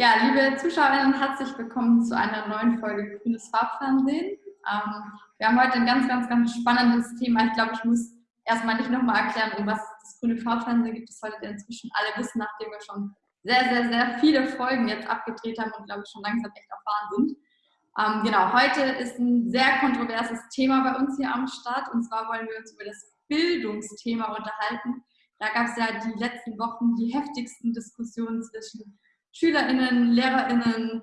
Ja, liebe Zuschauerinnen, herzlich willkommen zu einer neuen Folge Grünes Farbfernsehen. Ähm, wir haben heute ein ganz, ganz, ganz spannendes Thema. Ich glaube, ich muss erstmal nicht nochmal erklären, um was das Grüne Farbfernsehen gibt. Das solltet ihr inzwischen alle wissen, nachdem wir schon sehr, sehr, sehr viele Folgen jetzt abgedreht haben und, glaube ich, schon langsam echt erfahren sind. Ähm, genau, heute ist ein sehr kontroverses Thema bei uns hier am Start. Und zwar wollen wir uns über das Bildungsthema unterhalten. Da gab es ja die letzten Wochen die heftigsten Diskussionen zwischen SchülerInnen, LehrerInnen,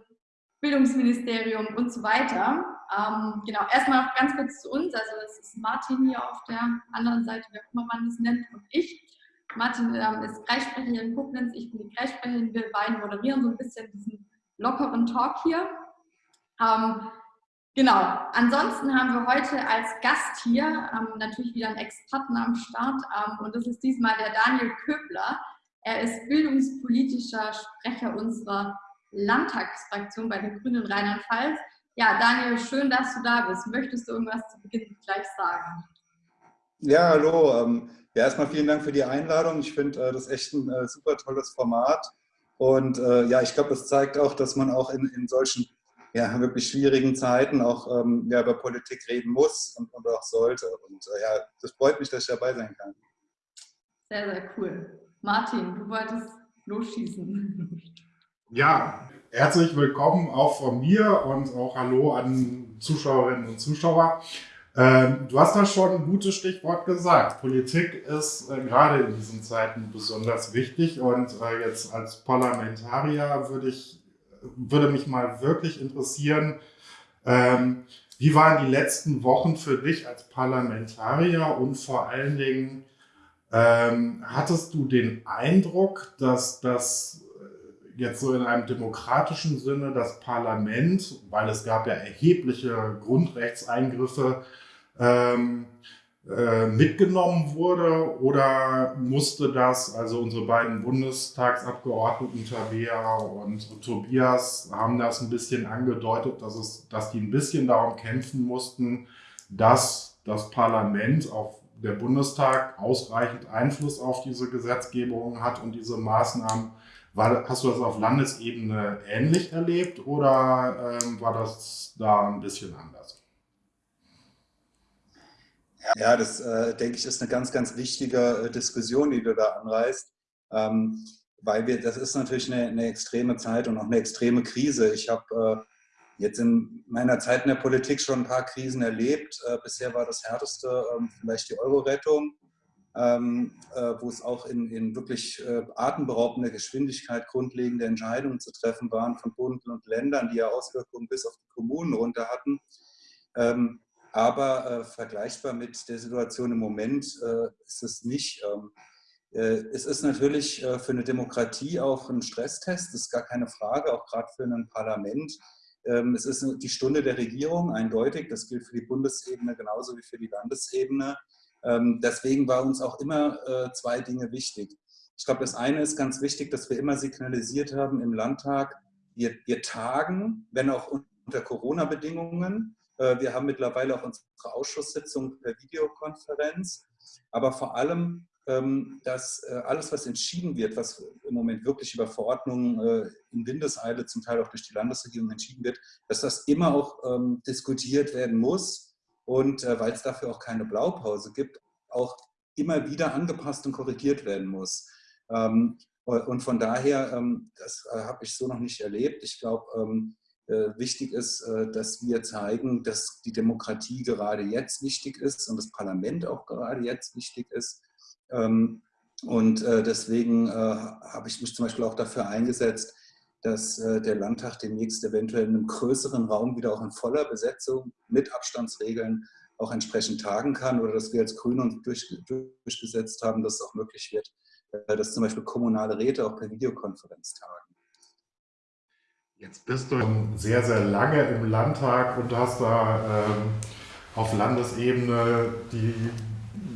Bildungsministerium und so weiter. Ähm, genau, erstmal ganz kurz zu uns. Also das ist Martin hier auf der anderen Seite, wie auch immer man das nennt, und ich. Martin ähm, ist Kreissprecher in Koblenz, ich bin die Kreissprecherin. Wir beiden moderieren so ein bisschen diesen lockeren Talk hier. Ähm, genau, ansonsten haben wir heute als Gast hier ähm, natürlich wieder einen Experten am Start ähm, und das ist diesmal der Daniel Köbler. Er ist bildungspolitischer Sprecher unserer Landtagsfraktion bei den Grünen Rheinland-Pfalz. Ja, Daniel, schön, dass du da bist. Möchtest du irgendwas zu Beginn gleich sagen? Ja, hallo. Ähm, ja, erstmal vielen Dank für die Einladung. Ich finde äh, das echt ein äh, super tolles Format. Und äh, ja, ich glaube, das zeigt auch, dass man auch in, in solchen ja, wirklich schwierigen Zeiten auch ähm, ja, über Politik reden muss und, und auch sollte. Und äh, ja, das freut mich, dass ich dabei sein kann. Sehr, sehr cool. Martin, du wolltest losschießen. Ja, herzlich willkommen auch von mir und auch Hallo an Zuschauerinnen und Zuschauer. Ähm, du hast da schon ein gutes Stichwort gesagt. Politik ist äh, gerade in diesen Zeiten besonders wichtig und äh, jetzt als Parlamentarier würde ich, würde mich mal wirklich interessieren, ähm, wie waren die letzten Wochen für dich als Parlamentarier und vor allen Dingen, ähm, hattest du den Eindruck, dass das äh, jetzt so in einem demokratischen Sinne das Parlament, weil es gab ja erhebliche Grundrechtseingriffe, ähm, äh, mitgenommen wurde? Oder musste das, also unsere beiden Bundestagsabgeordneten Tabea und Tobias haben das ein bisschen angedeutet, dass, es, dass die ein bisschen darum kämpfen mussten, dass das Parlament auf der Bundestag ausreichend Einfluss auf diese Gesetzgebung hat und diese Maßnahmen. War, hast du das auf Landesebene ähnlich erlebt oder ähm, war das da ein bisschen anders? Ja, das äh, denke ich ist eine ganz, ganz wichtige äh, Diskussion, die du da anreißt, ähm, weil wir, das ist natürlich eine, eine, extreme Zeit und auch eine extreme Krise. Ich habe äh, jetzt in meiner Zeit in der Politik schon ein paar Krisen erlebt. Äh, bisher war das härteste ähm, vielleicht die Euro-Rettung, ähm, äh, wo es auch in, in wirklich äh, atemberaubender Geschwindigkeit grundlegende Entscheidungen zu treffen waren von Bund und Ländern, die ja Auswirkungen bis auf die Kommunen runter hatten. Ähm, aber vergleichbar mit der Situation im Moment ist es nicht. Es ist natürlich für eine Demokratie auch ein Stresstest, das ist gar keine Frage, auch gerade für ein Parlament es ist die Stunde der Regierung, eindeutig. Das gilt für die Bundesebene genauso wie für die Landesebene. Ähm, deswegen war uns auch immer äh, zwei Dinge wichtig. Ich glaube, das eine ist ganz wichtig, dass wir immer signalisiert haben im Landtag, wir, wir tagen, wenn auch unter Corona-Bedingungen. Äh, wir haben mittlerweile auch unsere Ausschusssitzung per Videokonferenz. Aber vor allem ähm, dass äh, alles, was entschieden wird, was im Moment wirklich über Verordnungen äh, in Windeseile, zum Teil auch durch die Landesregierung entschieden wird, dass das immer auch ähm, diskutiert werden muss und äh, weil es dafür auch keine Blaupause gibt, auch immer wieder angepasst und korrigiert werden muss. Ähm, und von daher, das habe ich so noch nicht erlebt. Ich glaube, wichtig ist, dass wir zeigen, dass die Demokratie gerade jetzt wichtig ist und das Parlament auch gerade jetzt wichtig ist ähm, und äh, deswegen äh, habe ich mich zum Beispiel auch dafür eingesetzt, dass äh, der Landtag demnächst eventuell in einem größeren Raum wieder auch in voller Besetzung mit Abstandsregeln auch entsprechend tagen kann oder dass wir als Grüne uns durch, durchgesetzt haben, dass es auch möglich wird, dass zum Beispiel kommunale Räte auch per Videokonferenz tagen. Jetzt bist du sehr, sehr lange im Landtag und hast da ähm, auf Landesebene die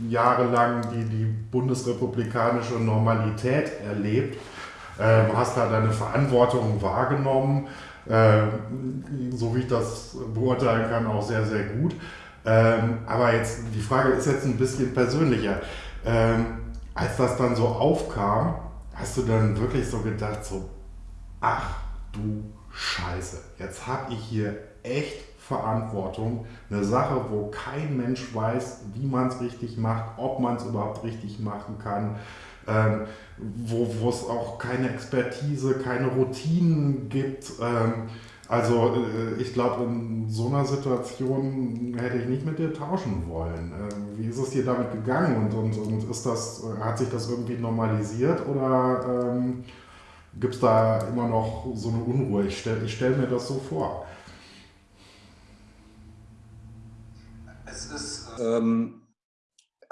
jahrelang die, die bundesrepublikanische Normalität erlebt. Äh, du hast da deine Verantwortung wahrgenommen, äh, so wie ich das beurteilen kann, auch sehr, sehr gut. Ähm, aber jetzt, die Frage ist jetzt ein bisschen persönlicher. Ähm, als das dann so aufkam, hast du dann wirklich so gedacht, so, ach, du Scheiße, jetzt habe ich hier echt Verantwortung, eine Sache, wo kein Mensch weiß, wie man es richtig macht, ob man es überhaupt richtig machen kann, ähm, wo es auch keine Expertise, keine Routinen gibt. Ähm, also äh, ich glaube, in so einer Situation hätte ich nicht mit dir tauschen wollen. Ähm, wie ist es dir damit gegangen und, und, und ist das, hat sich das irgendwie normalisiert oder ähm, gibt es da immer noch so eine Unruhe? Ich stelle stell mir das so vor. Es ist, ähm,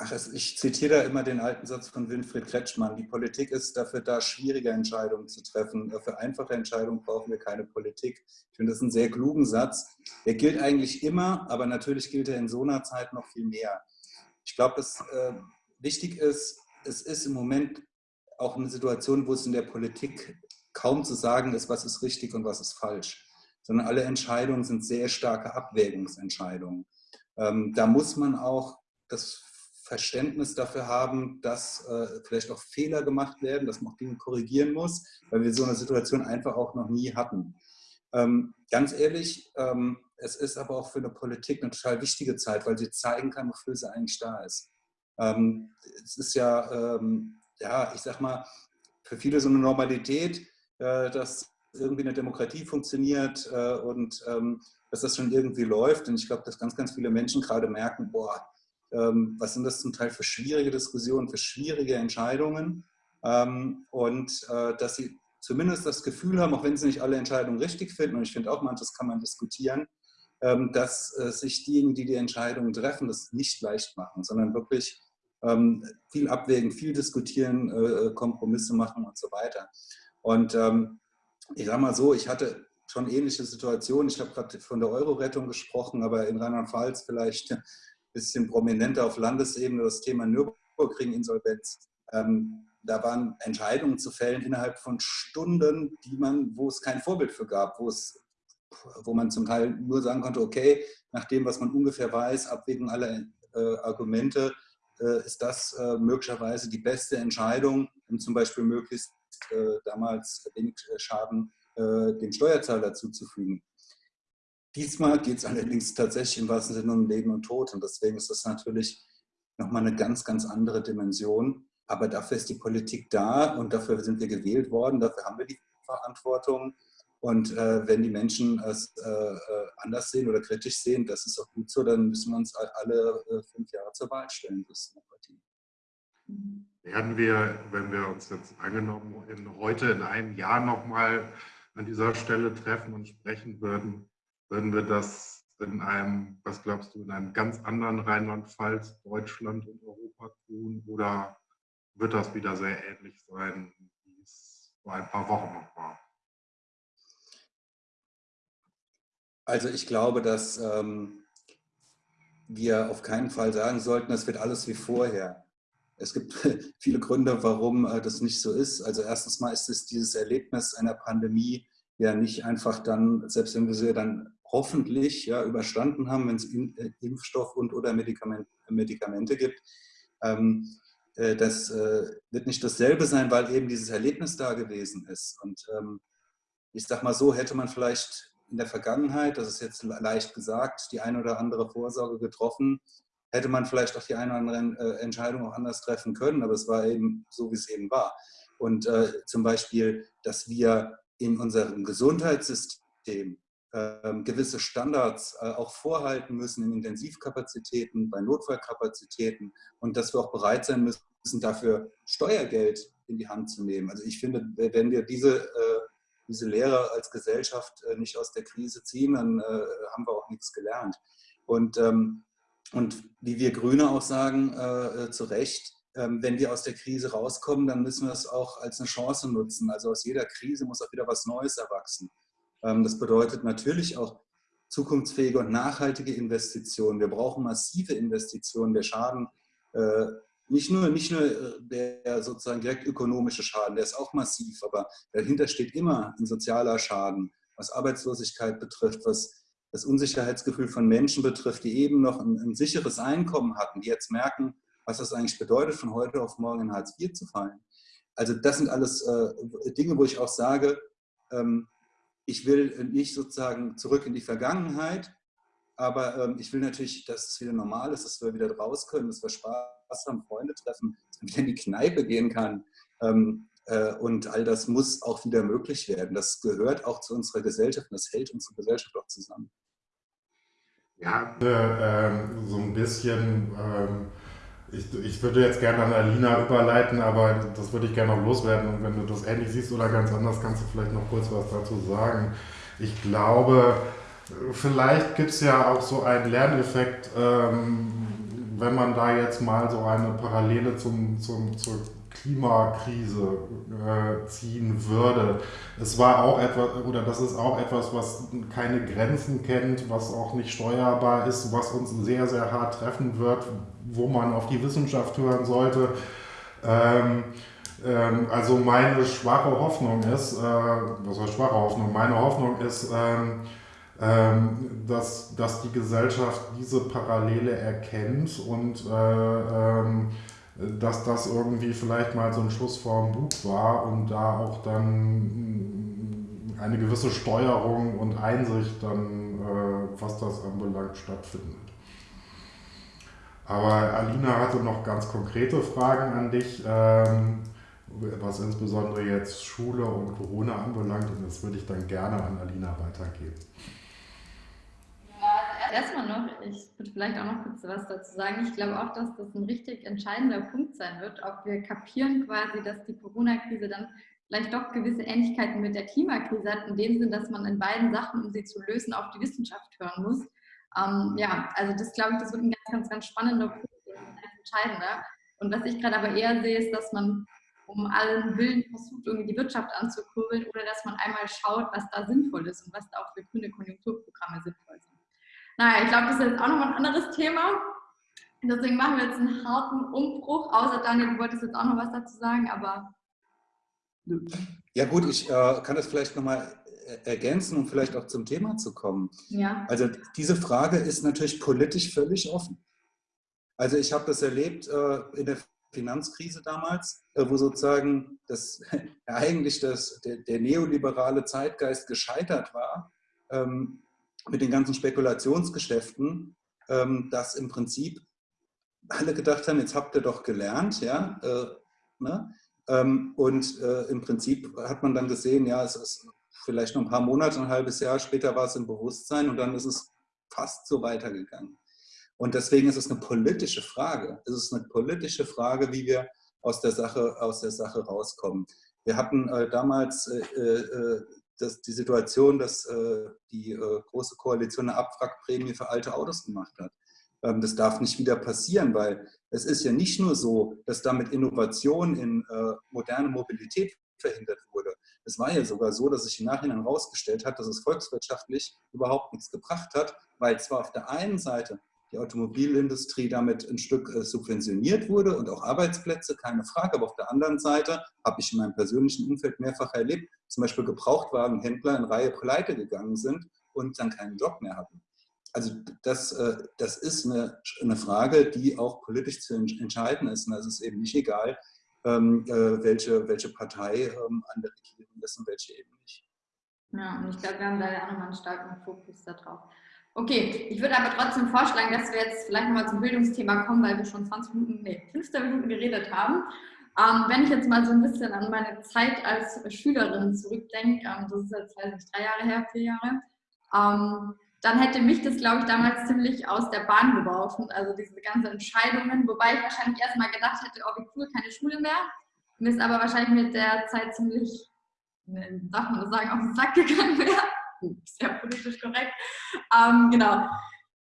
Ach, ich zitiere da immer den alten Satz von Winfried Kretschmann. Die Politik ist dafür da, schwierige Entscheidungen zu treffen. Für einfache Entscheidungen brauchen wir keine Politik. Ich finde das einen sehr klugen Satz. Der gilt eigentlich immer, aber natürlich gilt er in so einer Zeit noch viel mehr. Ich glaube, dass äh, wichtig ist, es ist im Moment auch eine Situation, wo es in der Politik kaum zu sagen ist, was ist richtig und was ist falsch, sondern alle Entscheidungen sind sehr starke Abwägungsentscheidungen. Ähm, da muss man auch das Verständnis dafür haben, dass äh, vielleicht auch Fehler gemacht werden, dass man auch Dinge korrigieren muss, weil wir so eine Situation einfach auch noch nie hatten. Ähm, ganz ehrlich, ähm, es ist aber auch für eine Politik eine total wichtige Zeit, weil sie zeigen kann, wofür sie eigentlich da ist. Ähm, es ist ja, ähm, ja, ich sag mal, für viele so eine Normalität, äh, dass irgendwie eine Demokratie funktioniert äh, und ähm, dass das schon irgendwie läuft. Und ich glaube, dass ganz, ganz viele Menschen gerade merken, boah, ähm, was sind das zum Teil für schwierige Diskussionen, für schwierige Entscheidungen ähm, und äh, dass sie zumindest das Gefühl haben, auch wenn sie nicht alle Entscheidungen richtig finden, und ich finde auch manches kann man diskutieren, ähm, dass äh, sich diejenigen, die die Entscheidungen treffen, das nicht leicht machen, sondern wirklich viel abwägen, viel diskutieren, äh, Kompromisse machen und so weiter. Und ich sage mal so, ich hatte schon ähnliche Situationen. Ich habe gerade von der Euro-Rettung gesprochen, aber in Rheinland-Pfalz vielleicht bisschen prominenter auf Landesebene das Thema Nürburgring-Insolvenz. Ähm, da waren Entscheidungen zu fällen innerhalb von Stunden, die man, wo es kein Vorbild für gab, wo es wo man zum Teil nur sagen konnte, okay, nach dem, was man ungefähr weiß, abwägen alle äh, Argumente, äh, ist das äh, möglicherweise die beste Entscheidung, um zum Beispiel möglichst äh, damals wenig Schaden äh, dem Steuerzahler zuzufügen. Diesmal geht es allerdings tatsächlich im wahrsten Sinne um Leben und Tod und deswegen ist das natürlich nochmal eine ganz, ganz andere Dimension. Aber dafür ist die Politik da und dafür sind wir gewählt worden, dafür haben wir die Verantwortung. Und äh, wenn die Menschen es äh, äh anders sehen oder kritisch sehen, das ist auch gut so, dann müssen wir uns alle äh, fünf Jahre zur Wahl stellen. Das Werden wir, wenn wir uns jetzt angenommen in, heute in einem Jahr nochmal an dieser Stelle treffen und sprechen würden, würden wir das in einem, was glaubst du, in einem ganz anderen Rheinland-Pfalz, Deutschland und Europa tun? Oder wird das wieder sehr ähnlich sein, wie es vor ein paar Wochen noch war? Also ich glaube, dass ähm, wir auf keinen Fall sagen sollten, es wird alles wie vorher. Es gibt viele Gründe, warum äh, das nicht so ist. Also erstens mal ist es dieses Erlebnis einer Pandemie ja nicht einfach dann, selbst wenn wir sie dann hoffentlich ja, überstanden haben, wenn es äh, Impfstoff und oder Medikament, Medikamente gibt. Ähm, äh, das äh, wird nicht dasselbe sein, weil eben dieses Erlebnis da gewesen ist. Und ähm, ich sage mal so, hätte man vielleicht in der Vergangenheit, das ist jetzt leicht gesagt, die eine oder andere Vorsorge getroffen, hätte man vielleicht auch die eine oder andere äh, Entscheidung auch anders treffen können, aber es war eben so, wie es eben war. Und äh, zum Beispiel, dass wir in unserem Gesundheitssystem ähm, gewisse Standards äh, auch vorhalten müssen in Intensivkapazitäten, bei Notfallkapazitäten und dass wir auch bereit sein müssen, dafür Steuergeld in die Hand zu nehmen. Also ich finde, wenn wir diese, äh, diese Lehre als Gesellschaft äh, nicht aus der Krise ziehen, dann haben wir auch nichts gelernt. Und, ähm, und wie wir Grüne auch sagen, zu Recht, wenn wir aus der Krise rauskommen, dann müssen wir es auch als eine Chance nutzen. Also aus jeder Krise muss auch wieder was Neues erwachsen. Ähm, das bedeutet natürlich auch zukunftsfähige und nachhaltige Investitionen. Wir brauchen massive Investitionen. Der Schaden, äh, nicht nur, nicht nur äh, der sozusagen direkt ökonomische Schaden, der ist auch massiv, aber dahinter steht immer ein sozialer Schaden, was Arbeitslosigkeit betrifft, was das Unsicherheitsgefühl von Menschen betrifft, die eben noch ein, ein sicheres Einkommen hatten, die jetzt merken, was das eigentlich bedeutet, von heute auf morgen in Hartz IV zu fallen. Also das sind alles äh, Dinge, wo ich auch sage, ähm, ich will nicht sozusagen zurück in die Vergangenheit, aber ähm, ich will natürlich, dass es wieder normal ist, dass wir wieder raus können, dass wir Spaß haben, Freunde treffen, dass man wieder in die Kneipe gehen kann. Ähm, äh, und all das muss auch wieder möglich werden. Das gehört auch zu unserer Gesellschaft und das hält unsere Gesellschaft auch zusammen. Ja, äh, so ein bisschen. Ich, ich würde jetzt gerne an Alina überleiten, aber das würde ich gerne noch loswerden. Und wenn du das ähnlich siehst oder ganz anders, kannst du vielleicht noch kurz was dazu sagen. Ich glaube, vielleicht gibt es ja auch so einen Lerneffekt, ähm, wenn man da jetzt mal so eine Parallele zum, zum, zur Klimakrise äh, ziehen würde. Es war auch etwas, oder das ist auch etwas, was keine Grenzen kennt, was auch nicht steuerbar ist, was uns sehr, sehr hart treffen wird, wo man auf die Wissenschaft hören sollte. Ähm, ähm, also meine schwache Hoffnung ist, äh, was heißt schwache Hoffnung? Meine Hoffnung ist, ähm, ähm, dass, dass die Gesellschaft diese Parallele erkennt und äh, ähm, dass das irgendwie vielleicht mal so ein Schuss vorm Bug war und da auch dann eine gewisse Steuerung und Einsicht dann, äh, was das anbelangt, stattfindet. Aber Alina hatte noch ganz konkrete Fragen an dich, ähm, was insbesondere jetzt Schule und Corona anbelangt und das würde ich dann gerne an Alina weitergeben erstmal noch, ich würde vielleicht auch noch kurz was dazu sagen. Ich glaube auch, dass das ein richtig entscheidender Punkt sein wird, ob wir kapieren quasi, dass die Corona-Krise dann vielleicht doch gewisse Ähnlichkeiten mit der Klimakrise hat, in dem Sinn, dass man in beiden Sachen, um sie zu lösen, auf die Wissenschaft hören muss. Ähm, ja, also das glaube ich, das wird ein ganz, ganz, ganz spannender Punkt, ein entscheidender. Und was ich gerade aber eher sehe, ist, dass man um allen Willen versucht, irgendwie die Wirtschaft anzukurbeln oder dass man einmal schaut, was da sinnvoll ist und was da auch für grüne Konjunkturprogramme sinnvoll sind. Naja, ich glaube, das ist jetzt auch nochmal ein anderes Thema. Deswegen machen wir jetzt einen harten Umbruch. Außer Daniel, du wolltest jetzt auch noch was dazu sagen, aber. Ja, gut, ich äh, kann das vielleicht nochmal ergänzen, um vielleicht auch zum Thema zu kommen. Ja. Also, diese Frage ist natürlich politisch völlig offen. Also, ich habe das erlebt äh, in der Finanzkrise damals, äh, wo sozusagen das, eigentlich das, der, der neoliberale Zeitgeist gescheitert war. Ähm, mit den ganzen Spekulationsgeschäften, ähm, dass im Prinzip alle gedacht haben, jetzt habt ihr doch gelernt, ja, äh, ne? ähm, und äh, im Prinzip hat man dann gesehen, ja, es ist vielleicht noch ein paar Monate, ein halbes Jahr später war es im Bewusstsein und dann ist es fast so weitergegangen. Und deswegen ist es eine politische Frage. Es ist eine politische Frage, wie wir aus der Sache, aus der Sache rauskommen. Wir hatten äh, damals äh, äh, dass die Situation, dass äh, die äh, Große Koalition eine Abwrackprämie für alte Autos gemacht hat. Ähm, das darf nicht wieder passieren, weil es ist ja nicht nur so, dass damit Innovation in äh, moderne Mobilität verhindert wurde. Es war ja sogar so, dass sich im Nachhinein herausgestellt hat, dass es volkswirtschaftlich überhaupt nichts gebracht hat, weil zwar auf der einen Seite die Automobilindustrie damit ein Stück äh, subventioniert wurde und auch Arbeitsplätze, keine Frage. Aber auf der anderen Seite habe ich in meinem persönlichen Umfeld mehrfach erlebt, zum Beispiel Gebrauchtwagenhändler in Reihe pleite gegangen sind und dann keinen Job mehr hatten. Also das, äh, das ist eine, eine Frage, die auch politisch zu entscheiden ist. Und es ist eben nicht egal, ähm, äh, welche, welche Partei ähm, an der Regierung ist und welche eben nicht. Ja, und ich glaube, wir haben da ja auch nochmal einen starken Fokus darauf. Okay, ich würde aber trotzdem vorschlagen, dass wir jetzt vielleicht nochmal zum Bildungsthema kommen, weil wir schon 20 Minuten, nee, 15 Minuten geredet haben. Ähm, wenn ich jetzt mal so ein bisschen an meine Zeit als Schülerin zurückdenke, ähm, das ist jetzt, weiß nicht, drei Jahre her, vier Jahre, ähm, dann hätte mich das, glaube ich, damals ziemlich aus der Bahn geworfen, also diese ganzen Entscheidungen, wobei ich wahrscheinlich erstmal gedacht hätte, oh, wie cool, keine Schule mehr. Mir ist aber wahrscheinlich mit der Zeit ziemlich, ne, darf man das sagen, auf den Sack gegangen wäre sehr politisch korrekt. Ähm, genau.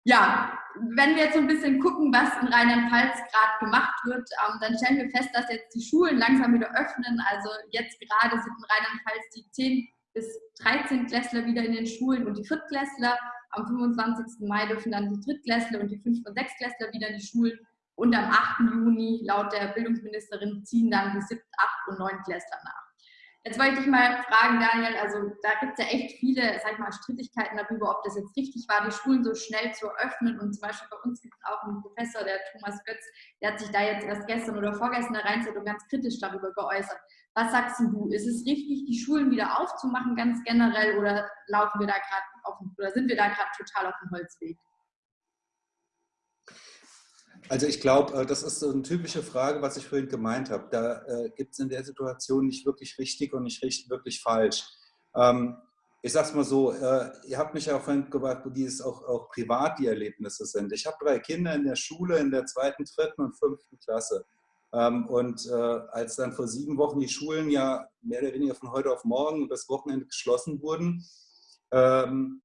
Ja, wenn wir jetzt so ein bisschen gucken, was in Rheinland-Pfalz gerade gemacht wird, ähm, dann stellen wir fest, dass jetzt die Schulen langsam wieder öffnen. Also jetzt gerade sind in Rheinland-Pfalz die 10 bis 13 Klässler wieder in den Schulen und die Viertklässler. Am 25. Mai dürfen dann die Drittklässler und die 5. und 6. Klässler wieder in die Schulen. Und am 8. Juni, laut der Bildungsministerin, ziehen dann die 7., 8. und 9. Klässler nach. Jetzt wollte ich dich mal fragen, Daniel, also da gibt es ja echt viele, sag ich mal, Strittigkeiten darüber, ob das jetzt richtig war, die Schulen so schnell zu öffnen. Und zum Beispiel bei uns gibt es auch einen Professor, der Thomas Götz, der hat sich da jetzt erst gestern oder vorgestern der Rheinzeitung ganz kritisch darüber geäußert. Was sagst du? Ist es richtig, die Schulen wieder aufzumachen, ganz generell, oder laufen wir da gerade oder sind wir da gerade total auf dem Holzweg? Also ich glaube, äh, das ist so eine typische Frage, was ich vorhin gemeint habe. Da äh, gibt es in der Situation nicht wirklich richtig und nicht richtig, wirklich falsch. Ähm, ich sage es mal so, äh, ihr habt mich ja auch vorhin gefragt, wie es auch, auch privat die Erlebnisse sind. Ich habe drei Kinder in der Schule in der zweiten, dritten und fünften Klasse. Ähm, und äh, als dann vor sieben Wochen die Schulen ja mehr oder weniger von heute auf morgen und das Wochenende geschlossen wurden, ähm,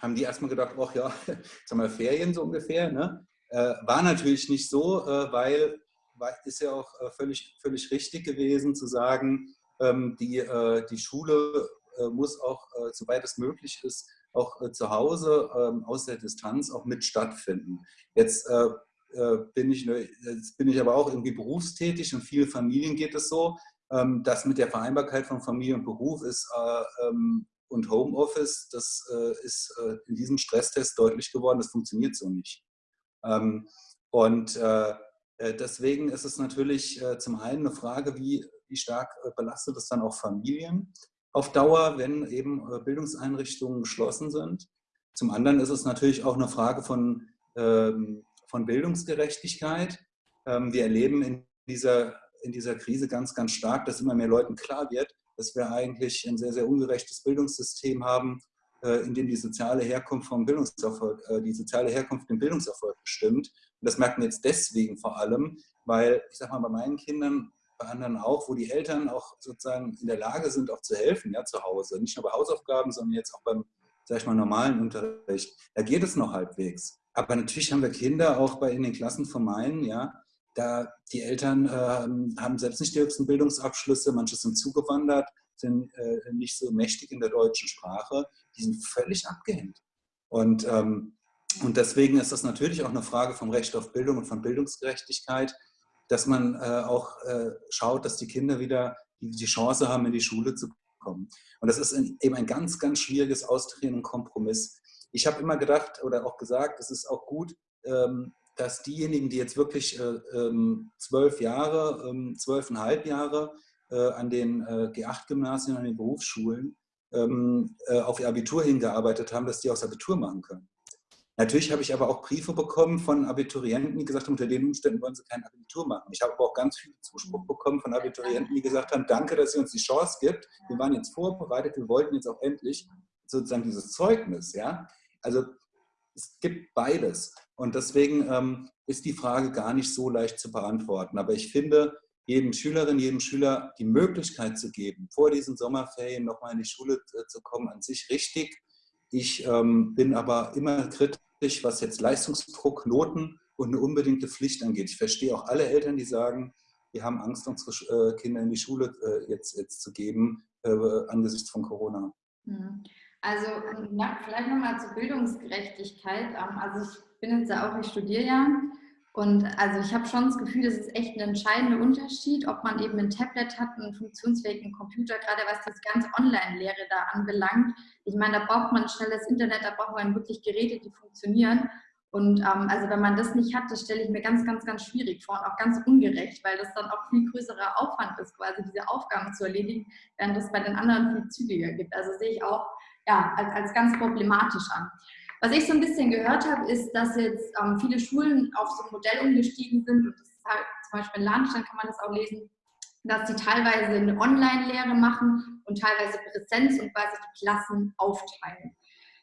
haben die erstmal gedacht, ach ja, jetzt haben wir Ferien so ungefähr. Ne? Äh, war natürlich nicht so, äh, weil, weil ist ja auch äh, völlig, völlig richtig gewesen zu sagen, ähm, die, die Schule muss auch, soweit es möglich ist, auch zu Hause ähm, aus der Distanz auch mit stattfinden. Jetzt bin ich, jetzt bin ich aber auch irgendwie berufstätig und vielen Familien geht es so, ähm, dass mit der Vereinbarkeit von Familie und Beruf ist und Homeoffice, das ist in diesem Stresstest deutlich geworden, das funktioniert so nicht. Und deswegen ist es natürlich zum einen eine Frage, wie, wie stark belastet es dann auch Familien auf Dauer, wenn eben äh, Bildungseinrichtungen geschlossen sind. Zum anderen ist es natürlich auch eine Frage von, ähm, von Bildungsgerechtigkeit. Ähm, wir erleben in dieser, in dieser Krise ganz, ganz stark, dass immer mehr Leuten klar wird, dass wir eigentlich ein sehr, sehr ungerechtes Bildungssystem haben, äh, in dem die soziale Herkunft vom Bildungserfolg, äh, die soziale Herkunft den Bildungserfolg bestimmt. Und das merken wir jetzt deswegen vor allem, weil, ich sag mal, bei meinen Kindern bei anderen auch, wo die Eltern auch sozusagen in der Lage sind, auch zu helfen, ja, zu Hause. Nicht nur bei Hausaufgaben, sondern jetzt auch beim, sag ich mal, normalen Unterricht. Da geht es noch halbwegs. Aber natürlich haben wir Kinder auch bei in den Klassen von meinen, ja, da die Eltern äh, haben selbst nicht die höchsten Bildungsabschlüsse, manche sind zugewandert, sind äh, nicht so mächtig in der deutschen Sprache, die sind völlig abgehängt. Und, ähm, und deswegen ist das natürlich auch eine Frage vom Recht auf Bildung und von Bildungsgerechtigkeit, dass man äh, auch äh, schaut, dass die Kinder wieder die, die, Chance haben, in die Schule zu kommen. Und das ist ein, eben ein ganz, ganz schwieriges Austreten und Kompromiss. Ich habe immer gedacht oder auch gesagt, es ist auch gut, ähm, dass diejenigen, die jetzt wirklich äh, ähm, zwölf Jahre, ähm, zwölfeinhalb Jahre an den äh, G8-Gymnasien, an den Berufsschulen ähm, äh, auf ihr Abitur hingearbeitet haben, dass die auch das Abitur machen können. Natürlich habe ich aber auch Briefe bekommen von Abiturienten, die gesagt haben, unter den Umständen wollen sie kein Abitur machen. Ich habe aber auch ganz viel Zuspruch bekommen von Abiturienten, die gesagt haben, danke, dass ihr uns die Chance gibt. Wir waren jetzt vorbereitet, wir wollten jetzt auch endlich sozusagen dieses Zeugnis. Ja? Also es gibt beides. Und deswegen ähm, ist die Frage gar nicht so leicht zu beantworten. Aber ich finde, jedem Schülerin, jedem Schüler die Möglichkeit zu geben, vor diesen Sommerferien nochmal in die Schule äh, zu kommen, an sich richtig. Ich ähm, bin aber immer kritisch was jetzt Leistungsdruck, Noten und eine unbedingte Pflicht angeht. Ich verstehe auch alle Eltern, die sagen, wir haben Angst, unsere äh, Kinder in die Schule äh, jetzt, jetzt zu geben, äh, angesichts von Corona. Hm. Also na, vielleicht nochmal zur Bildungsgerechtigkeit. Ähm, also ich bin jetzt ja auch, ich studiere ja und also ich habe schon das Gefühl, das ist echt ein entscheidender Unterschied, ob man eben ein Tablet hat, einen funktionsfähigen Computer, gerade was das ganze Online-Lehre da anbelangt. Ich meine, da braucht man schnelles Internet, da braucht man wirklich Geräte, die funktionieren. Und ähm, also wenn man das nicht hat, das stelle ich mir ganz, ganz, ganz schwierig vor und auch ganz ungerecht, weil das dann auch viel größerer Aufwand ist, quasi diese Aufgaben zu erledigen, während das bei den anderen viel zügiger gibt. Also sehe ich auch ja, als, als ganz problematisch an. Was ich so ein bisschen gehört habe, ist, dass jetzt ähm, viele Schulen auf so ein Modell umgestiegen sind und das ist halt zum Beispiel in Lahnstein kann man das auch lesen, dass sie teilweise eine Online-Lehre machen und teilweise Präsenz und quasi die Klassen aufteilen.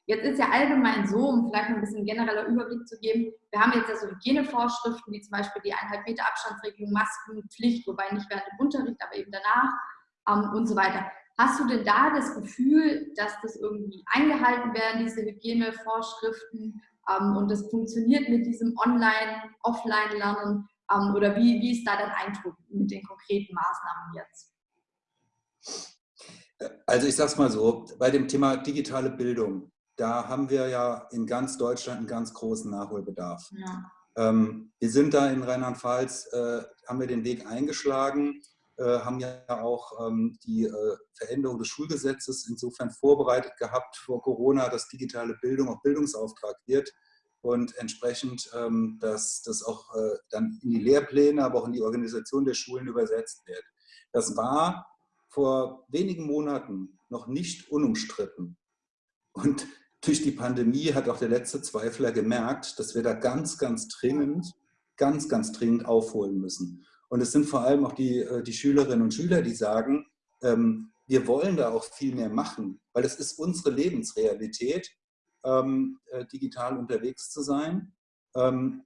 Jetzt ist ja allgemein so, um vielleicht ein bisschen genereller Überblick zu geben, wir haben jetzt ja so Hygienevorschriften, wie zum Beispiel die 1,5 Meter Abstandsregelung, Maskenpflicht, wobei nicht während dem Unterricht, aber eben danach ähm, und so weiter. Hast du denn da das Gefühl, dass das irgendwie eingehalten werden, diese Hygienevorschriften ähm, und das funktioniert mit diesem Online-, Offline-Lernen? Ähm, oder wie, wie ist da dein Eindruck mit den konkreten Maßnahmen jetzt? Also ich sage es mal so, bei dem Thema digitale Bildung, da haben wir ja in ganz Deutschland einen ganz großen Nachholbedarf. Ja. Ähm, wir sind da in Rheinland-Pfalz, äh, haben wir den Weg eingeschlagen haben ja auch ähm, die äh, Veränderung des Schulgesetzes insofern vorbereitet gehabt vor Corona, dass digitale Bildung auch Bildungsauftrag wird und entsprechend, ähm, dass das auch äh, dann in die Lehrpläne, aber auch in die Organisation der Schulen übersetzt wird. Das war vor wenigen Monaten noch nicht unumstritten. Und durch die Pandemie hat auch der letzte Zweifler gemerkt, dass wir da ganz, ganz dringend, ganz, ganz dringend aufholen müssen. Und es sind vor allem auch die, äh, die Schülerinnen und Schüler, die sagen, ähm, wir wollen da auch viel mehr machen, weil es ist unsere Lebensrealität, ähm, äh, digital unterwegs zu sein. Ähm,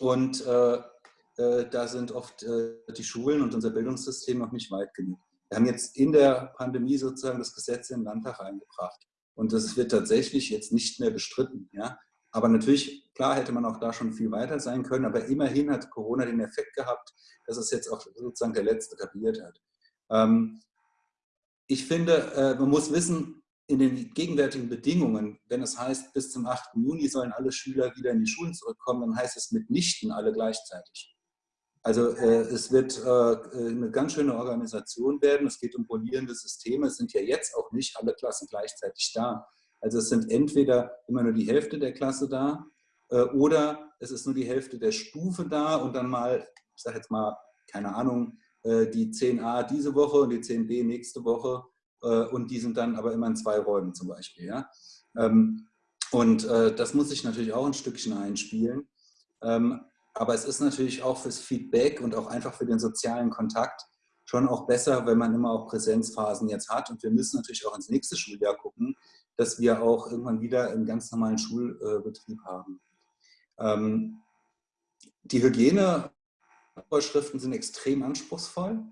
und äh, äh, da sind oft äh, die Schulen und unser Bildungssystem noch nicht weit genug. Wir haben jetzt in der Pandemie sozusagen das Gesetz in den Landtag eingebracht. Und das wird tatsächlich jetzt nicht mehr bestritten. Ja? Aber natürlich, klar hätte man auch da schon viel weiter sein können, aber immerhin hat Corona den Effekt gehabt, dass es jetzt auch sozusagen der Letzte kapiert hat. Ähm, ich finde, äh, man muss wissen, in den gegenwärtigen Bedingungen, wenn es heißt, bis zum 8. Juni sollen alle Schüler wieder in die Schulen zurückkommen, dann heißt es mitnichten alle gleichzeitig. Also äh, es wird äh, eine ganz schöne Organisation werden. Es geht um rollierende Systeme. Es sind ja jetzt auch nicht alle Klassen gleichzeitig da. Also es sind entweder immer nur die Hälfte der Klasse da äh, oder es ist nur die Hälfte der Stufe da und dann mal, ich sage jetzt mal, keine Ahnung, äh, die 10a diese Woche und die 10b nächste Woche äh, und die sind dann aber immer in zwei Räumen zum Beispiel. Ja? Ähm, und das muss ich natürlich auch ein Stückchen einspielen. Ähm, aber es ist natürlich auch fürs Feedback und auch einfach für den sozialen Kontakt schon auch besser, wenn man immer auch Präsenzphasen jetzt hat. Und wir müssen natürlich auch ins nächste Schuljahr gucken, dass wir auch irgendwann wieder einen ganz normalen Schulbetrieb haben. Ähm, die Hygienevorschriften sind extrem anspruchsvoll.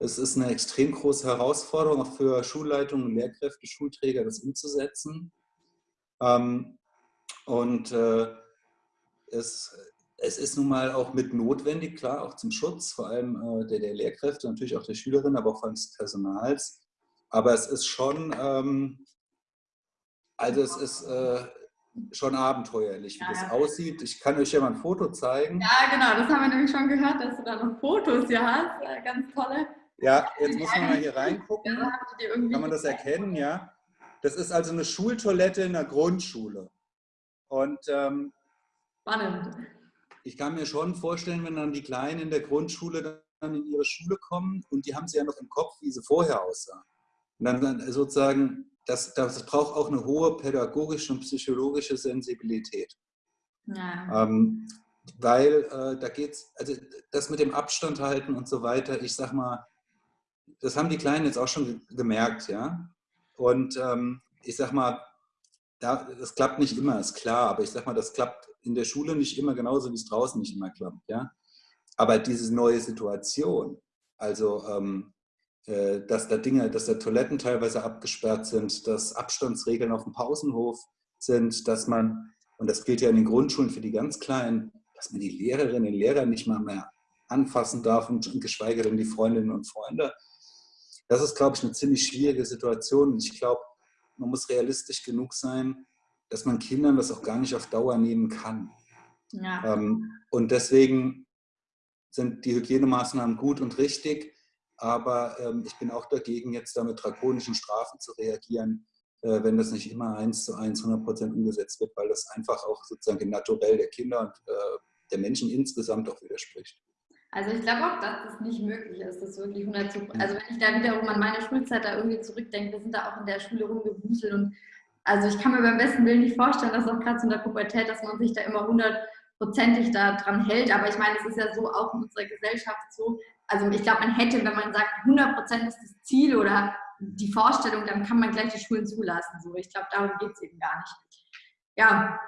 Es ist eine extrem große Herausforderung auch für Schulleitungen, Lehrkräfte, Schulträger, das umzusetzen. Ähm, und äh, es es ist nun mal auch mit notwendig, klar, auch zum Schutz, vor allem äh, der, der, Lehrkräfte, natürlich auch der Schülerinnen, aber auch des Personals. Aber es ist schon, ähm, also es ist äh, schon abenteuerlich, wie ja, das aussieht. Ich kann euch ja mal ein Foto zeigen. Ja, genau, das haben wir nämlich schon gehört, dass du da noch Fotos hier hast. Ja, ganz tolle. Ja, jetzt muss man mal hier reingucken. Kann man das erkennen, ja? Das ist also eine Schultoilette in der Grundschule. Und ähm, Spannend ich kann mir schon vorstellen, wenn dann die Kleinen in der Grundschule dann in ihre Schule kommen und die haben sie ja noch im Kopf, wie sie vorher aussahen. Und dann sozusagen, das, das braucht auch eine hohe pädagogische und psychologische Sensibilität. Ja. Ähm, weil äh, da geht es, also das mit dem Abstand halten und so weiter, ich sag mal, das haben die Kleinen jetzt auch schon gemerkt, ja. Und ähm, ich sag mal, da, das klappt nicht immer, ist klar, aber ich sag mal, das klappt in der Schule nicht immer genauso, wie es draußen nicht immer klappt. Ja? Aber diese neue Situation, also ähm, äh, dass da Dinge, dass da Toiletten teilweise abgesperrt sind, dass Abstandsregeln auf dem Pausenhof sind, dass man, und das gilt ja in den Grundschulen für die ganz Kleinen, dass man die Lehrerinnen und Lehrer nicht mal mehr anfassen darf und geschweige denn die Freundinnen und Freunde. Das ist, glaube ich, eine ziemlich schwierige Situation. Und ich glaube, man muss realistisch genug sein, dass man Kindern das auch gar nicht auf Dauer nehmen kann. Ja. Ähm, und deswegen sind die Hygienemaßnahmen gut und richtig, aber ähm, ich bin auch dagegen, jetzt da mit drakonischen Strafen zu reagieren, äh, wenn das nicht immer eins zu eins 100 Prozent umgesetzt wird, weil das einfach auch sozusagen dem Naturell der Kinder und äh, der Menschen insgesamt auch widerspricht. Also ich glaube auch, dass das nicht möglich ist, das wirklich 100 zu, also wenn ich da wiederum an meine Schulzeit da irgendwie zurückdenke, wir sind da auch in der Schule rumgewuselt und also ich kann mir beim besten Willen nicht vorstellen, dass auch gerade in der Pubertät, dass man sich da immer hundertprozentig daran hält. Aber ich meine, es ist ja so auch in unserer Gesellschaft so. Also ich glaube, man hätte, wenn man sagt, 100 Prozent ist das Ziel oder die Vorstellung, dann kann man gleich die Schulen zulassen. So, ich glaube, darum geht es eben gar nicht. Ja,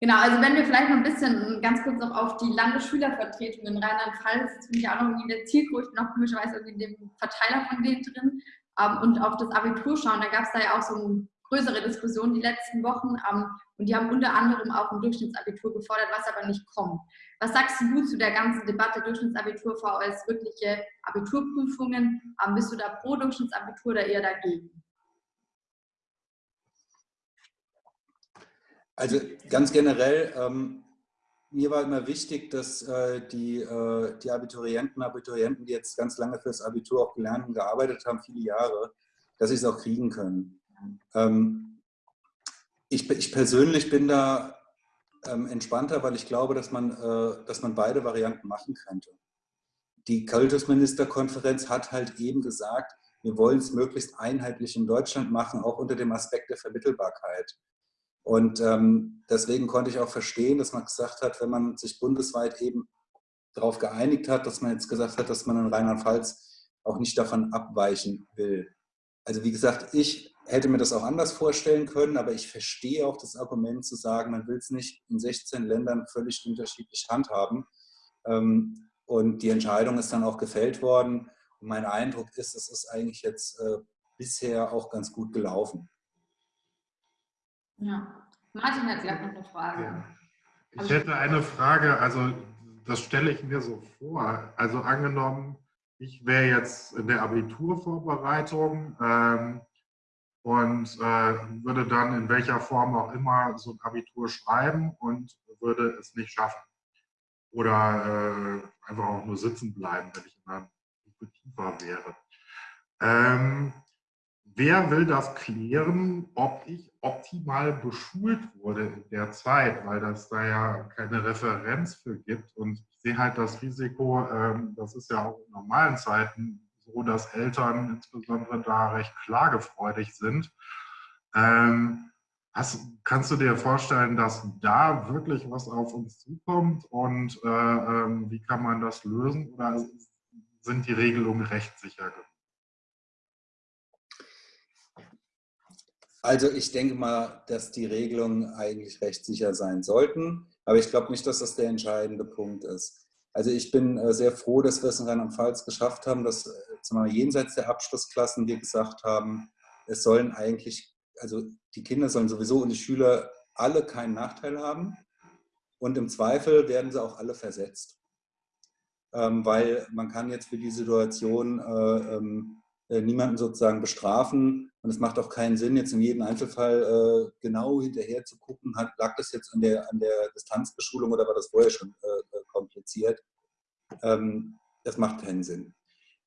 Genau, also wenn wir vielleicht noch ein bisschen ganz kurz noch auf die Landesschülervertretung in Rheinland-Pfalz, das finde ich auch noch irgendwie in der Zielgruppe, noch komischerweise in dem Verteiler von denen drin, ähm, und auf das Abitur schauen, da gab es da ja auch so ein größere Diskussion die letzten Wochen ähm, und die haben unter anderem auch ein Durchschnittsabitur gefordert, was aber nicht kommt. Was sagst du zu der ganzen Debatte Durchschnittsabitur, VS, wirkliche Abiturprüfungen? Ähm, bist du da pro Durchschnittsabitur oder eher dagegen? Also ganz generell, ähm, mir war immer wichtig, dass äh, die, äh, die Abiturienten, Abiturienten, die jetzt ganz lange fürs Abitur auch gelernt und gearbeitet haben, viele Jahre, dass sie es auch kriegen können. Ähm, ich, ich, persönlich bin da ähm, entspannter, weil ich glaube, dass man, äh, dass man beide Varianten machen könnte. die Kultusministerkonferenz hat halt eben gesagt, wir wollen es möglichst einheitlich in Deutschland machen, auch unter dem Aspekt der Vermittelbarkeit. Und ähm, deswegen konnte ich auch verstehen, dass man gesagt hat, wenn man sich bundesweit eben darauf geeinigt hat, dass man jetzt gesagt hat, dass man in Rheinland-Pfalz auch nicht davon abweichen will. Also wie gesagt, ich hätte mir das auch anders vorstellen können, aber ich verstehe auch das Argument zu sagen, man will es nicht in 16 Ländern völlig unterschiedlich handhaben. Ähm, und die Entscheidung ist dann auch gefällt worden. Und mein Eindruck ist, es ist eigentlich jetzt äh, bisher auch ganz gut gelaufen. Ja, Martin hat gleich noch eine Frage. Ja. Ich hätte eine Frage, also das stelle ich mir so vor. Also angenommen, ich wäre jetzt in der Abiturvorbereitung ähm, und äh, würde dann in welcher Form auch immer so ein Abitur schreiben und würde es nicht schaffen. Oder äh, einfach auch nur sitzen bleiben, wenn ich in Stufe tiefer wäre. Ähm, wer will das klären, ob ich optimal beschult wurde in der Zeit, weil das da ja keine Referenz für gibt. Und ich sehe halt das Risiko, ähm, das ist ja auch in normalen Zeiten so, dass Eltern insbesondere da recht klagefreudig sind. Ähm, hast, kannst du dir vorstellen, dass da wirklich was auf uns zukommt und äh, ähm, wie kann man das lösen oder sind die Regelungen rechtssicher? Also ich denke mal, dass die Regelungen eigentlich rechtssicher sein sollten, aber ich glaube nicht, dass das der entscheidende Punkt ist. Also ich bin äh, sehr froh, dass wir es in Rheinland-Pfalz geschafft haben, dass äh, zumal jenseits der Abschlussklassen wir gesagt haben, es sollen eigentlich, also die Kinder sollen sowieso und die Schüler alle keinen Nachteil haben und im Zweifel werden sie auch alle versetzt. Ähm, weil man kann jetzt für die Situation äh, ähm, äh, niemanden sozusagen bestrafen. Und es macht auch keinen Sinn, jetzt in jedem Einzelfall äh, genau hinterher zu gucken, hat, lag das jetzt an der, an der Distanzbeschulung oder war das vorher schon äh, kompliziert. Ähm, das macht keinen Sinn.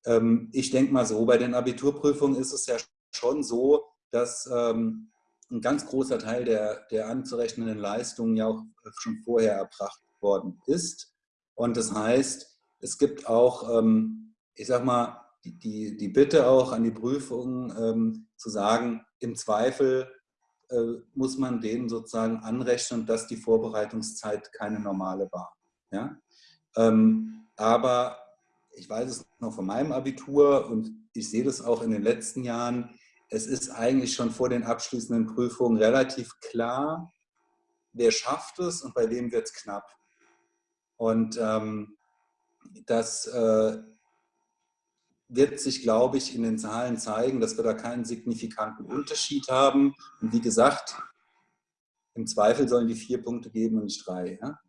Ähm, ich denke mal so, bei den Abiturprüfungen ist es ja schon so, dass ähm, ein ganz großer Teil der, der anzurechnenden Leistungen ja auch schon vorher erbracht worden ist. Und das heißt, es gibt auch, ähm, ich sag mal, die, die, Bitte auch an die Prüfung ähm, zu sagen, im Zweifel äh, muss man denen sozusagen anrechnen, dass die Vorbereitungszeit keine normale war. Ja? Ähm, aber ich weiß es noch von meinem Abitur und ich sehe das auch in den letzten Jahren, es ist eigentlich schon vor den abschließenden Prüfungen relativ klar, wer schafft es und bei wem wird es knapp. Und ähm, das äh, wird sich, glaube ich, in den Zahlen zeigen, dass wir da keinen signifikanten Unterschied haben. Und wie gesagt, im Zweifel sollen die vier Punkte geben und nicht drei. Ja?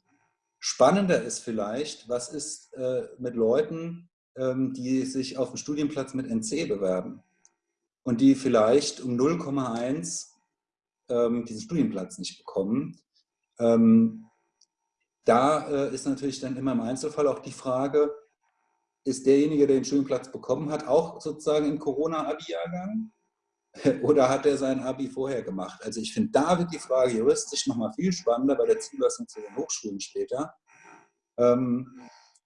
Spannender ist vielleicht, was ist äh, mit Leuten, ähm, die sich auf dem Studienplatz mit NC bewerben und die vielleicht um 0,1 ähm, diesen Studienplatz nicht bekommen. Ähm, da äh, ist natürlich dann immer im Einzelfall auch die Frage, ist derjenige, der den Studienplatz bekommen hat, auch sozusagen im Corona-Abi-Jahrgang? Oder hat er sein Abi vorher gemacht? Also ich finde, da wird die Frage juristisch nochmal viel spannender bei der Zulassung zu den Hochschulen später, ähm,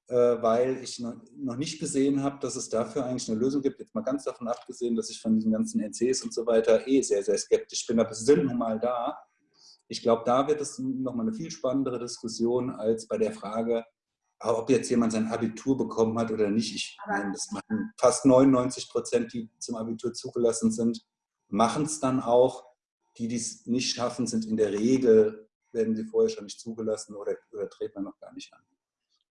äh, weil ich noch, nicht gesehen habe, dass es dafür eigentlich eine Lösung gibt. Jetzt mal ganz davon abgesehen, dass ich von diesen ganzen NCs und so weiter eh sehr, sehr skeptisch bin, aber sie sind nun mal da. Ich glaube, da wird es nochmal eine viel spannendere Diskussion als bei der Frage, ob jetzt jemand sein Abitur bekommen hat oder nicht, ich meine, das machen fast 99 Prozent, die zum Abitur zugelassen sind, machen es dann auch. Die, die es nicht schaffen, sind in der Regel, werden sie vorher schon nicht zugelassen oder, oder treten dann noch gar nicht an.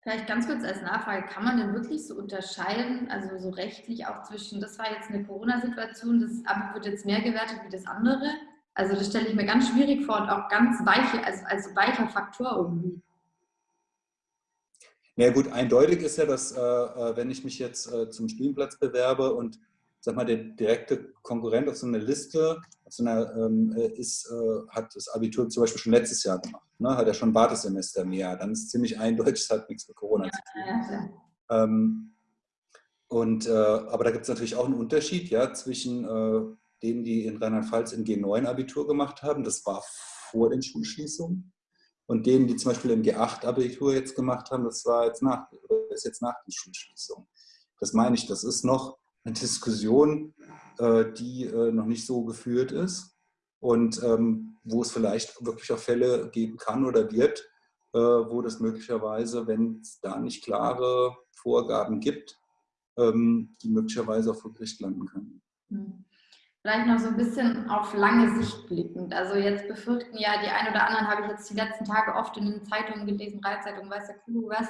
Vielleicht ganz kurz als Nachfrage, kann man denn wirklich so unterscheiden, also so rechtlich auch zwischen, das war jetzt eine Corona-Situation, das Abi wird jetzt mehr gewertet wie das andere? Also das stelle ich mir ganz schwierig vor und auch ganz weiche, also als weicher Faktor irgendwie. Na ja, gut, eindeutig ist ja, dass äh, äh, wenn ich mich jetzt äh, zum Spielplatz bewerbe und sag mal, der direkte Konkurrent auf so einer Liste auf so einer, ähm, äh, ist, äh, hat das Abitur zum Beispiel schon letztes Jahr gemacht, ne? hat er schon ein Wartesemester mehr, dann ist ziemlich eindeutig, es hat nichts mit Corona zu tun. Ja, ähm, und, äh, aber da gibt es natürlich auch einen Unterschied ja, zwischen denen, die in Rheinland-Pfalz in G9 Abitur gemacht haben, das war vor den Schulschließungen, und denen, die zum Beispiel im G8-Abitur jetzt gemacht haben, das war jetzt nach, ist jetzt nach der Schulschließung. Das meine ich, das ist noch eine Diskussion, äh, die äh, noch nicht so geführt ist und ähm, wo es vielleicht wirklich auch Fälle geben kann oder wird, äh, wo das möglicherweise, wenn es da nicht klare Vorgaben gibt, ähm, die möglicherweise auch vor Gericht landen können. Hm. Vielleicht noch so ein bisschen auf lange Sicht blickend. Also jetzt befürchten ja die ein oder anderen, habe ich jetzt die letzten Tage oft in den Zeitungen gelesen, Reitzeitungen, weiß der Kuh was,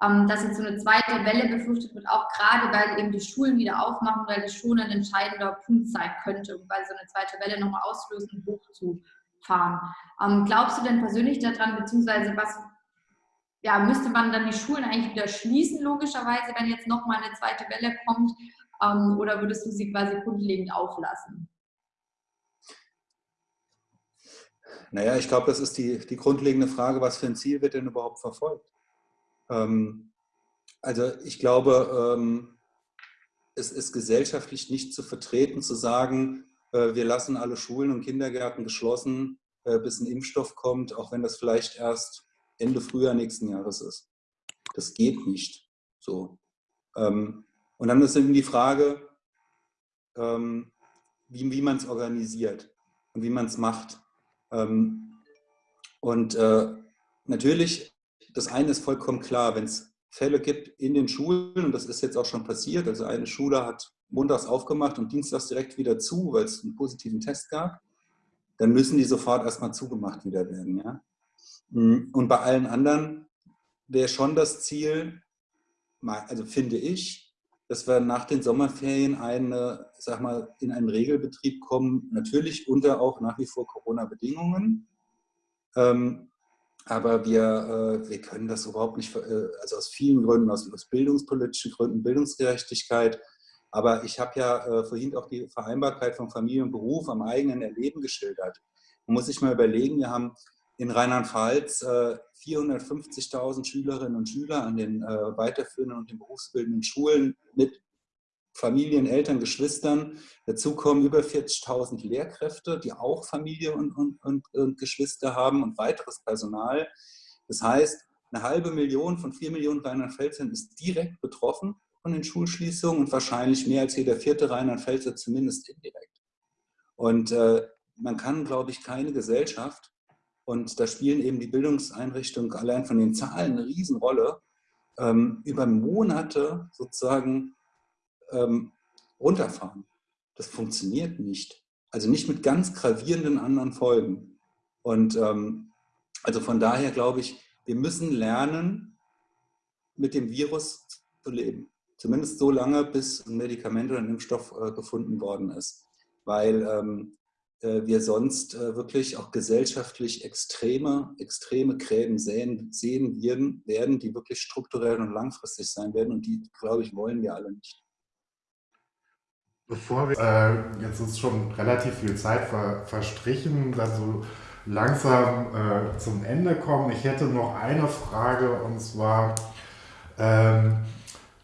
dass jetzt so eine zweite Welle befürchtet wird, auch gerade weil eben die Schulen wieder aufmachen, weil das schon ein entscheidender Punkt sein könnte, weil so eine zweite Welle nochmal auslösen und hochzufahren. Ähm, glaubst du denn persönlich daran, beziehungsweise was ja, müsste man dann die Schulen eigentlich wieder schließen, logischerweise, wenn jetzt nochmal eine zweite Welle kommt? Ähm, oder würdest du sie quasi grundlegend auflassen? Naja, ich glaube, das ist die, die grundlegende Frage, was für ein Ziel wird denn überhaupt verfolgt? Ähm, also ich glaube, ähm, es ist gesellschaftlich nicht zu vertreten, zu sagen, äh, wir lassen alle Schulen und Kindergärten geschlossen, äh, bis ein Impfstoff kommt, auch wenn das vielleicht erst Ende Frühjahr nächsten Jahres ist. Das geht nicht. So. Ähm, und dann ist eben die Frage, ähm, wie, wie man es organisiert und wie man es macht. Ähm, und äh, natürlich, das eine ist vollkommen klar, wenn es Fälle gibt in den Schulen, und das ist jetzt auch schon passiert, also eine Schule hat montags aufgemacht und dienstags direkt wieder zu, weil es einen positiven Test gab, dann müssen die sofort erstmal zugemacht wieder werden. Ja? Und bei allen anderen wäre schon das Ziel, also finde ich, dass wir nach den Sommerferien eine, sag mal, in einen Regelbetrieb kommen, natürlich unter auch nach wie vor Corona-Bedingungen. Ähm, aber wir, äh, wir können das überhaupt nicht, äh, also aus vielen Gründen, aus, aus bildungspolitischen Gründen, Bildungsgerechtigkeit. Aber ich habe ja äh, vorhin auch die Vereinbarkeit von Familie und Beruf am eigenen Erleben geschildert. Man muss sich mal überlegen, wir haben in Rheinland-Pfalz äh, 450.000 Schülerinnen und Schüler an den äh, weiterführenden und den berufsbildenden Schulen mit Familien, Eltern, Geschwistern. Dazu kommen über 40.000 Lehrkräfte, die auch Familie und, und, und, und, Geschwister haben und weiteres Personal. Das heißt, eine halbe Million von vier Millionen Rheinland-Pfälzern ist direkt betroffen von den Schulschließungen und wahrscheinlich mehr als jeder vierte Rheinland-Pfälzer zumindest indirekt. Und äh, man kann, glaube ich, keine Gesellschaft und da spielen eben die Bildungseinrichtungen allein von den Zahlen eine Riesenrolle, ähm, über Monate sozusagen ähm, runterfahren. Das funktioniert nicht. Also nicht mit ganz gravierenden anderen Folgen. Und ähm, also von daher glaube ich, wir müssen lernen, mit dem Virus zu leben. Zumindest so lange, bis ein Medikament oder ein Impfstoff äh, gefunden worden ist. Weil ähm, äh, wir sonst äh, wirklich auch gesellschaftlich extreme, extreme Gräben sehen, sehen werden, werden, die wirklich strukturell und langfristig sein werden. Und die, glaube ich, wollen wir alle nicht. Bevor wir, äh, jetzt ist schon relativ viel Zeit ver, verstrichen, also langsam äh, zum Ende kommen. Ich hätte noch eine Frage und zwar, ähm,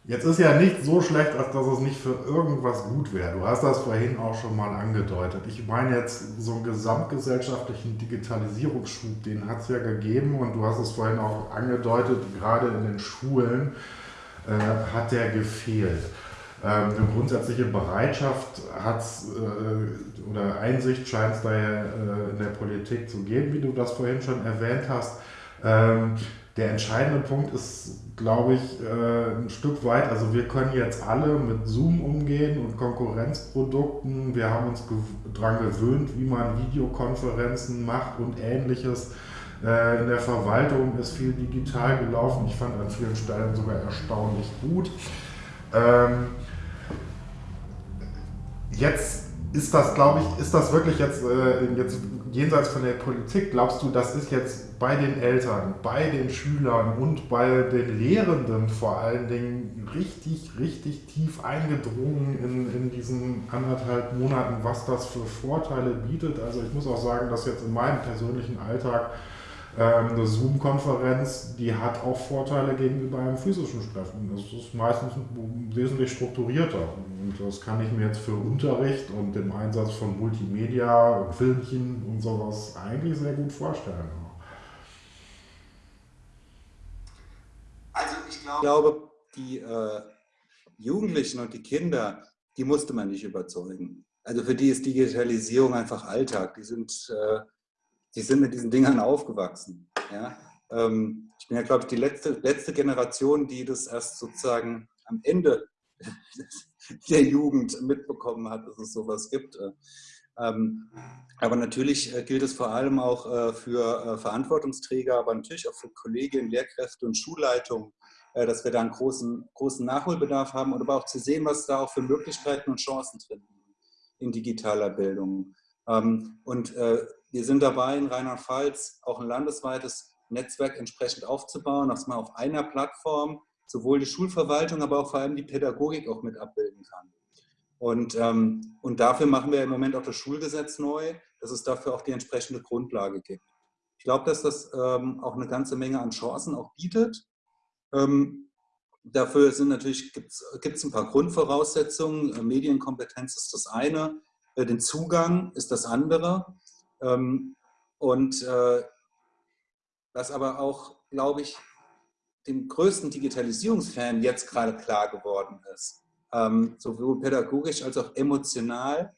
Jetzt ist ja nicht so schlecht, als dass es nicht für irgendwas gut wäre. Du hast das vorhin auch schon mal angedeutet. Ich meine jetzt so einen gesamtgesellschaftlichen Digitalisierungsschub, den hat es ja gegeben und du hast es vorhin auch angedeutet, gerade in den Schulen äh, hat der gefehlt. Ähm, eine grundsätzliche Bereitschaft hat äh, oder Einsicht scheint es da ja äh, in der Politik zu geben, wie du das vorhin schon erwähnt hast. Ähm, der entscheidende Punkt ist, glaube ich, äh, ein Stück weit, also wir können jetzt alle mit Zoom umgehen und Konkurrenzprodukten. Wir haben uns daran gewöhnt, wie man Videokonferenzen macht und ähnliches. Äh, in der Verwaltung ist viel digital gelaufen. Ich fand an vielen Stellen sogar erstaunlich gut. Ähm, jetzt ist das, glaube ich, ist das wirklich jetzt, äh, jetzt jenseits von der Politik, glaubst du, das ist jetzt bei den Eltern, bei den Schülern und bei den Lehrenden vor allen Dingen richtig, richtig tief eingedrungen in, in diesen anderthalb Monaten, was das für Vorteile bietet? Also ich muss auch sagen, dass jetzt in meinem persönlichen Alltag eine Zoom-Konferenz, die hat auch Vorteile gegenüber einem physischen Treffen. Das ist meistens wesentlich strukturierter. Und das kann ich mir jetzt für Unterricht und den Einsatz von Multimedia und Filmchen und sowas eigentlich sehr gut vorstellen. Also ich glaube, die äh, Jugendlichen und die Kinder, die musste man nicht überzeugen. Also für die ist Digitalisierung einfach Alltag. Die sind, äh, die sind mit diesen Dingern aufgewachsen. Ja? Ähm, ich bin ja, glaube ich, die letzte, letzte Generation, die das erst sozusagen am Ende der Jugend mitbekommen hat, dass es sowas gibt. Ähm, aber natürlich äh, gilt es vor allem auch äh, für äh, Verantwortungsträger, aber natürlich auch für Kolleginnen, Lehrkräfte und Schulleitungen, dass wir da einen großen, großen Nachholbedarf haben und aber auch zu sehen, was da auch für Möglichkeiten und Chancen drin sind in digitaler Bildung. Ähm, und wir sind dabei, in Rheinland-Pfalz auch ein landesweites Netzwerk entsprechend aufzubauen, dass man auf einer Plattform sowohl die Schulverwaltung, aber auch vor allem die Pädagogik auch mit abbilden kann. Und, ähm, und dafür machen wir im Moment auch das Schulgesetz neu, dass es dafür auch die entsprechende Grundlage gibt. Ich glaube, dass das ähm, auch eine ganze Menge an Chancen auch bietet. Ähm, dafür sind natürlich, gibt es ein paar Grundvoraussetzungen. Medienkompetenz ist das eine, äh, den Zugang ist das andere. Ähm, und äh, was aber auch, glaube ich, dem größten Digitalisierungsfan jetzt gerade klar geworden ist, ähm, sowohl pädagogisch als auch emotional,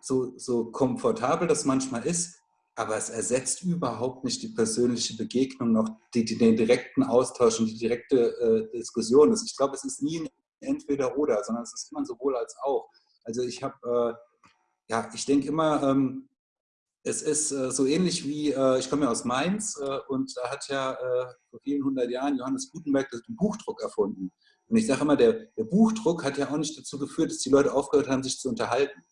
so, so komfortabel das manchmal ist, aber es ersetzt überhaupt nicht die persönliche Begegnung, noch die, die, den direkten Austausch und die direkte äh, Diskussion. Also ich glaube, es ist nie ein Entweder-Oder, sondern es ist immer sowohl als auch. Also ich habe, äh, ja, ich denke immer, ähm, es ist äh, so ähnlich wie, äh, ich komme ja aus Mainz äh, und da hat ja vor vielen hundert Jahren Johannes Gutenberg den Buchdruck erfunden. Und ich sage immer, der, der, Buchdruck hat ja auch nicht dazu geführt, dass die Leute aufgehört haben, sich zu unterhalten.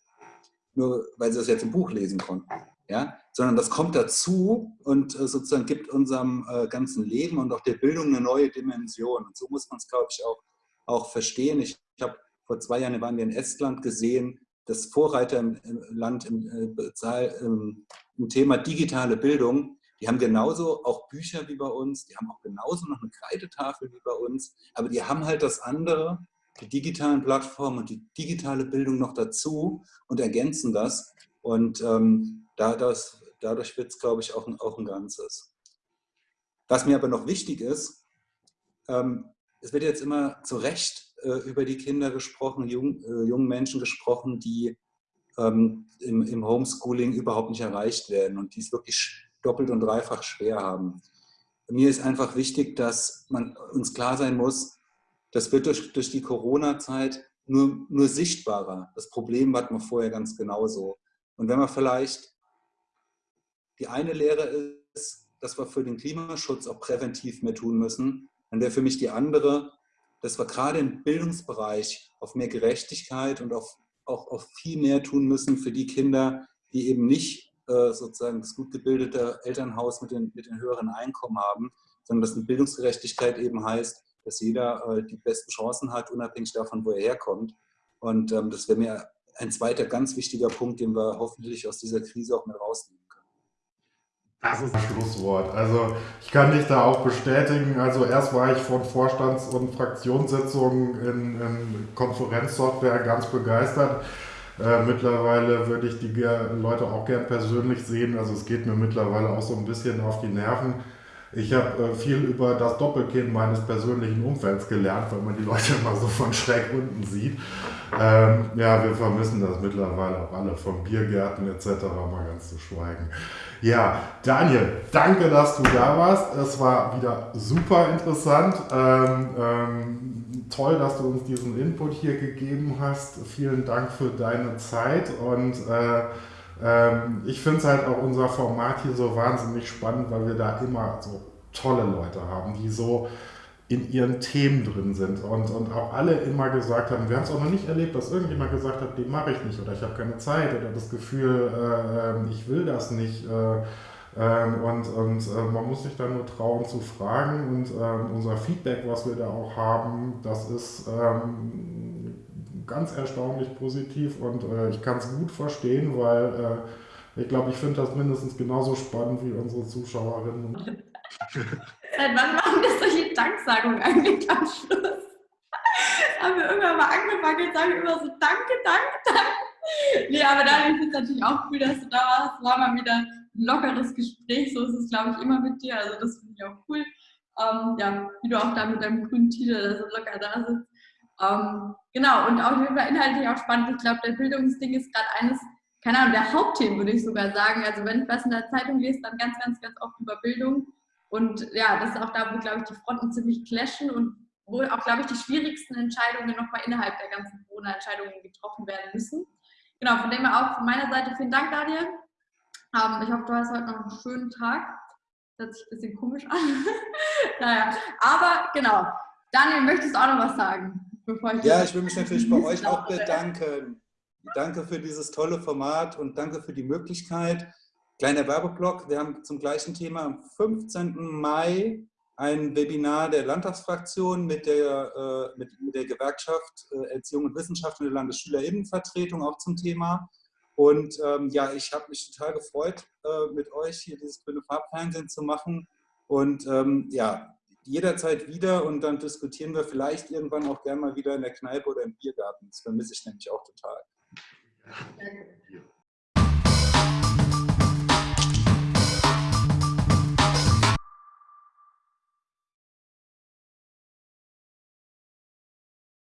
Nur weil sie das jetzt im Buch lesen konnten. Ja? Sondern das kommt dazu und sozusagen gibt unserem ganzen Leben und auch der Bildung eine neue Dimension. Und so muss man es, glaube ich, auch, auch verstehen. Ich, ich habe vor zwei Jahren waren wir in Estland gesehen, das Vorreiterland im, äh, im, im Thema digitale Bildung, die haben genauso auch Bücher wie bei uns, die haben auch genauso noch eine Kreidetafel wie bei uns, aber die haben halt das andere, die digitalen Plattformen und die digitale Bildung noch dazu und ergänzen das. Und ähm, dadurch, dadurch wird es, glaube ich, auch ein, auch ein Ganzes. Was mir aber noch wichtig ist, ähm, es wird jetzt immer zu Recht äh, über die Kinder gesprochen, jung, äh, jungen Menschen gesprochen, die ähm, im, im, Homeschooling überhaupt nicht erreicht werden und die es wirklich doppelt und dreifach schwer haben. Mir ist einfach wichtig, dass man uns klar sein muss, das wird durch, durch die Corona-Zeit nur, nur sichtbarer. Das Problem hatten wir vorher ganz genauso. Und wenn man vielleicht die eine Lehre ist, dass wir für den Klimaschutz auch präventiv mehr tun müssen, dann wäre für mich die andere, dass wir gerade im Bildungsbereich auf mehr Gerechtigkeit und auf, auch auf viel mehr tun müssen für die Kinder, die eben nicht äh, sozusagen das gut gebildete Elternhaus mit den, mit den höheren Einkommen haben, sondern dass eine Bildungsgerechtigkeit eben heißt, dass jeder äh, die besten Chancen hat, unabhängig davon, wo er herkommt. Und ähm, das wäre mir ein zweiter ganz wichtiger Punkt, den wir hoffentlich aus dieser Krise auch mit rausnehmen. Das ist ein Schlusswort. Also ich kann dich da auch bestätigen. Also erst war ich von Vorstands- und Fraktionssitzungen in, in Konferenzsoftware ganz begeistert. Äh, mittlerweile würde ich die Leute auch gern persönlich sehen. Also es geht mir mittlerweile auch so ein bisschen auf die Nerven. Ich habe äh, viel über das Doppelkinn meines persönlichen Umfelds gelernt, weil man die Leute immer so von schräg unten sieht. Ähm, ja, wir vermissen das mittlerweile auch alle, von Biergärten etc. mal ganz zu schweigen. Ja, Daniel, danke, dass du da warst. Es war wieder super interessant. Ähm, ähm, toll, dass du uns diesen Input hier gegeben hast. Vielen Dank für deine Zeit und äh, ähm, ich finde es halt auch unser Format hier so wahnsinnig spannend, weil wir da immer so tolle Leute haben, die so in ihren Themen drin sind und, und auch alle immer gesagt haben, wir haben es auch noch nicht erlebt, dass irgendjemand gesagt hat, den mache ich nicht oder ich habe keine Zeit oder das Gefühl, äh, ähm, ich will das nicht. Äh, äh, und und äh, man muss sich dann nur trauen zu fragen und ähm, unser Feedback, was wir da auch haben, das ist ähm, ganz erstaunlich positiv und äh, ich kann es gut verstehen, weil äh, ich glaube, ich finde das mindestens genauso spannend wie unsere Zuschauerinnen. Seit wann machen wir solche Danksagungen eigentlich am Schluss? haben wir irgendwann mal angefangen und sagen immer so Danke, Danke, Danke. Nee, aber da ist es natürlich auch cool, dass du da warst. War mal wieder ein lockeres Gespräch. So ist es, glaube ich, immer mit dir. Also das finde ich auch cool. Ähm, ja, wie du auch da mit deinem grünen Titel so locker da sitzt. Ähm, genau, und auf jeden Fall inhaltlich auch spannend. Ich glaube, der Bildungsding ist gerade eines, keine Ahnung, der Hauptthemen, würde ich sogar sagen. Also wenn ich was in der Zeitung lese, dann ganz, ganz, ganz oft über Bildung. Und ja, das ist auch da, wo, glaube ich, die Fronten ziemlich clashen und wo auch, glaube ich, die schwierigsten Entscheidungen nochmal innerhalb der ganzen Corona-Entscheidungen getroffen werden müssen. Genau, von dem her auch von meiner Seite vielen Dank, Daniel. Ähm, ich hoffe, du hast heute noch einen schönen Tag. Das hört sich ein bisschen komisch an. naja, aber genau. Daniel, möchtest du auch noch was sagen? Ich ja, ich will mich natürlich bei euch auch bedanken. Danke für dieses tolle Format und danke für die Möglichkeit. Kleiner Werbeblock, wir haben zum gleichen Thema am 15. Mai ein Webinar der Landtagsfraktion mit der, äh, mit, der Gewerkschaft äh, Erziehung und Wissenschaft und der Landesschülerinnenvertretung auch zum Thema. Und ähm, ja, ich habe mich total gefreut, äh, mit euch hier dieses grüne Farbfernsehen zu machen. Und ähm, ja, jederzeit wieder und dann diskutieren wir vielleicht irgendwann auch gerne mal wieder in der Kneipe oder im Biergarten. Das vermisse ich nämlich auch total. Danke.